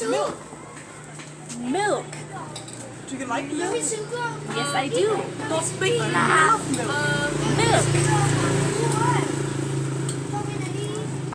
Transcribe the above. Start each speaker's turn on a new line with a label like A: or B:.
A: Milk.
B: Milk.
A: Do you like milk?
B: Yes, I do.
A: Not speaking of. Milk.